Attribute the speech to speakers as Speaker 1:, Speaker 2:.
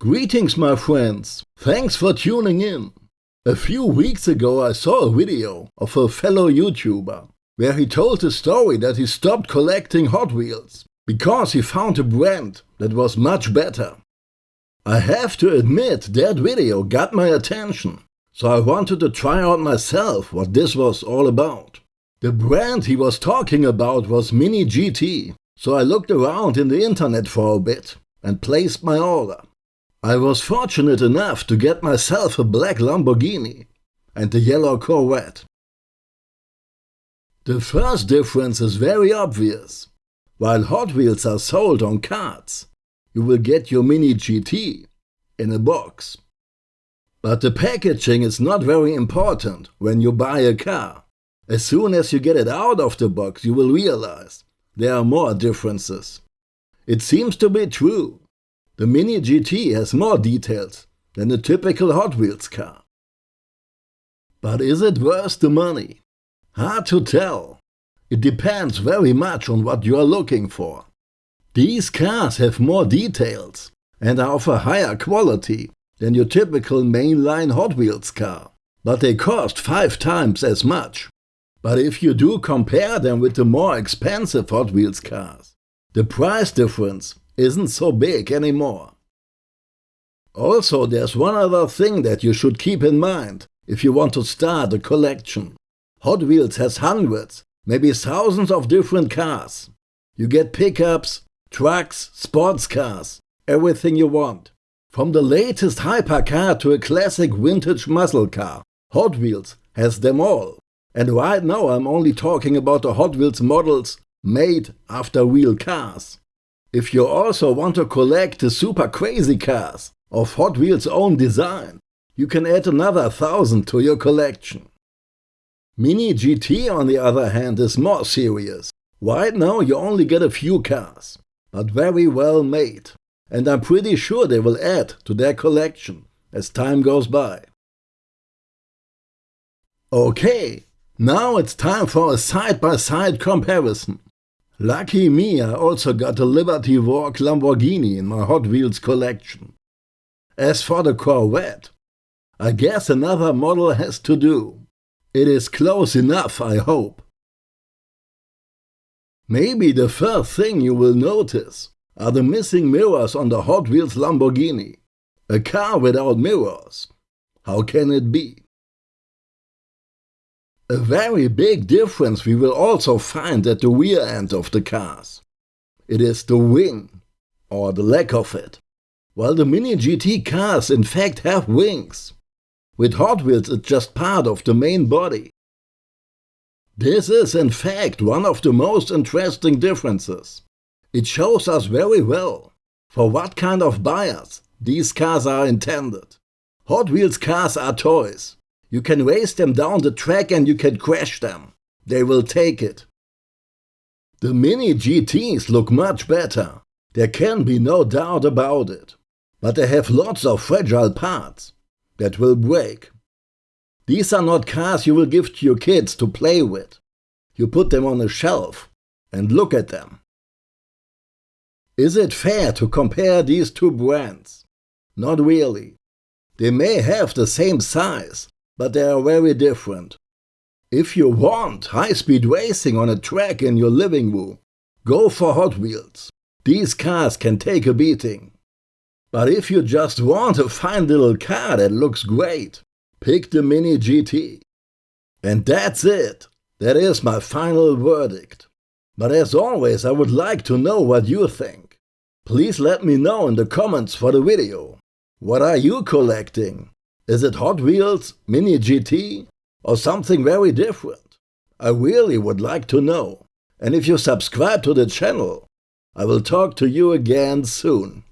Speaker 1: Greetings my friends, thanks for tuning in. A few weeks ago I saw a video of a fellow YouTuber where he told the story that he stopped collecting Hot Wheels because he found a brand that was much better. I have to admit that video got my attention, so I wanted to try out myself what this was all about. The brand he was talking about was Mini GT, so I looked around in the internet for a bit and placed my order. I was fortunate enough to get myself a black Lamborghini and a yellow Corvette. The first difference is very obvious. While Hot Wheels are sold on cards, you will get your Mini GT in a box. But the packaging is not very important when you buy a car. As soon as you get it out of the box, you will realize there are more differences. It seems to be true the Mini GT has more details than a typical Hot Wheels car. But is it worth the money? Hard to tell. It depends very much on what you are looking for. These cars have more details and are of a higher quality than your typical mainline Hot Wheels car, but they cost five times as much. But if you do compare them with the more expensive Hot Wheels cars, the price difference isn't so big anymore. Also, there's one other thing that you should keep in mind if you want to start a collection. Hot Wheels has hundreds, maybe thousands of different cars. You get pickups, trucks, sports cars, everything you want. From the latest hypercar to a classic vintage muscle car, Hot Wheels has them all. And right now I'm only talking about the Hot Wheels models made after real cars. If you also want to collect the super crazy cars of Hot Wheels own design, you can add another thousand to your collection. Mini GT on the other hand is more serious. Right now you only get a few cars, but very well made. And I'm pretty sure they will add to their collection as time goes by. Okay, now it's time for a side-by-side -side comparison. Lucky me, I also got a Liberty Walk Lamborghini in my Hot Wheels collection. As for the Corvette, I guess another model has to do. It is close enough, I hope. Maybe the first thing you will notice are the missing mirrors on the Hot Wheels Lamborghini. A car without mirrors. How can it be? A very big difference we will also find at the rear end of the cars. It is the wing, or the lack of it. While the Mini GT cars in fact have wings. With Hot Wheels it's just part of the main body. This is in fact one of the most interesting differences. It shows us very well for what kind of buyers these cars are intended. Hot Wheels cars are toys, you can race them down the track and you can crash them. They will take it. The Mini GTs look much better. There can be no doubt about it. But they have lots of fragile parts that will break. These are not cars you will give to your kids to play with. You put them on a shelf and look at them. Is it fair to compare these two brands? Not really. They may have the same size, but they are very different. If you want high-speed racing on a track in your living room, go for Hot Wheels. These cars can take a beating. But if you just want a fine little car that looks great, pick the Mini GT. And that's it. That is my final verdict. But as always, I would like to know what you think. Please let me know in the comments for the video. What are you collecting? Is it Hot Wheels, Mini GT, or something very different? I really would like to know. And if you subscribe to the channel, I will talk to you again soon.